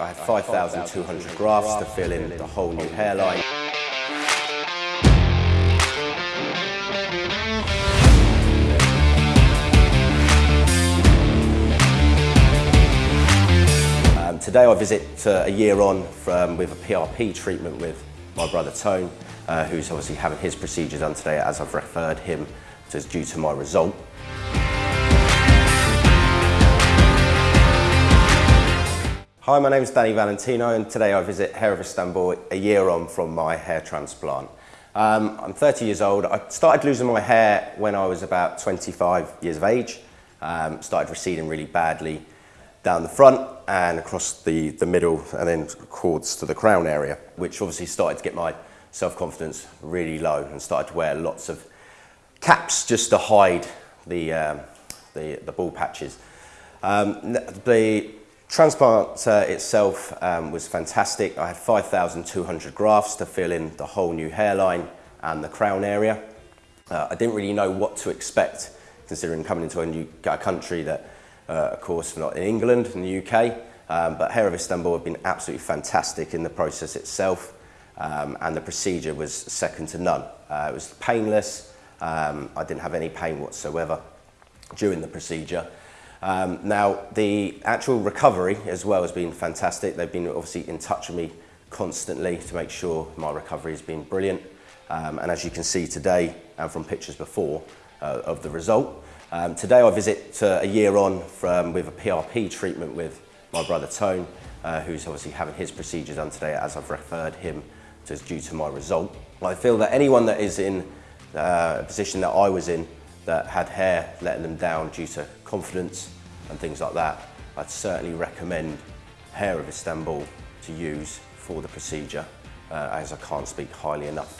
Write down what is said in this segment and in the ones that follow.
I have 5,200 grafts to fill in the whole new hairline. Um, today I visit uh, a year on from, with a PRP treatment with my brother Tone, uh, who's obviously having his procedure done today as I've referred him to, due to my result. Hi, my name is Danny Valentino and today I visit Hair of Istanbul a year on from my hair transplant. Um, I'm 30 years old. I started losing my hair when I was about 25 years of age. Um, started receding really badly down the front and across the, the middle and then cords to the crown area, which obviously started to get my self-confidence really low and started to wear lots of caps just to hide the, um, the, the bald patches. Um, the Transplant uh, itself um, was fantastic. I had 5,200 grafts to fill in the whole new hairline and the crown area. Uh, I didn't really know what to expect considering coming into a new a country that, uh, of course, not in England, in the UK, um, but Hair of Istanbul have been absolutely fantastic in the process itself um, and the procedure was second to none. Uh, it was painless, um, I didn't have any pain whatsoever during the procedure. Um, now, the actual recovery as well has been fantastic. They've been obviously in touch with me constantly to make sure my recovery has been brilliant. Um, and as you can see today and from pictures before uh, of the result, um, today I visit uh, a year on from, with a PRP treatment with my brother Tone, uh, who's obviously having his procedure done today as I've referred him to due to my result. I feel that anyone that is in uh, a position that I was in that had hair letting them down due to confidence and things like that, I'd certainly recommend Hair of Istanbul to use for the procedure uh, as I can't speak highly enough.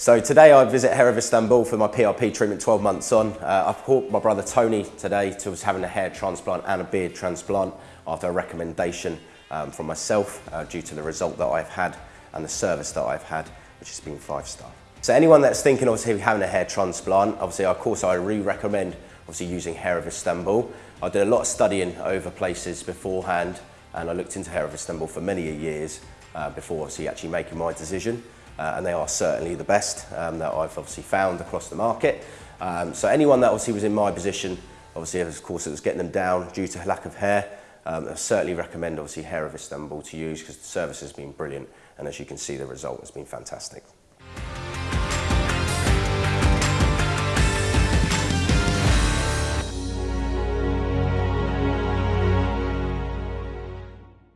So today I visit Hair of Istanbul for my PRP treatment 12 months on. Uh, I've caught my brother Tony today to was having a hair transplant and a beard transplant after a recommendation um, from myself uh, due to the result that I've had and the service that I've had, which has been five star. So anyone that's thinking obviously having a hair transplant, obviously of course I re-recommend obviously using Hair of Istanbul. I did a lot of studying over places beforehand and I looked into Hair of Istanbul for many years uh, before obviously actually making my decision uh, and they are certainly the best um, that I've obviously found across the market. Um, so anyone that obviously was in my position, obviously of course it was getting them down due to lack of hair, um, I certainly recommend obviously Hair of Istanbul to use because the service has been brilliant and as you can see the result has been fantastic.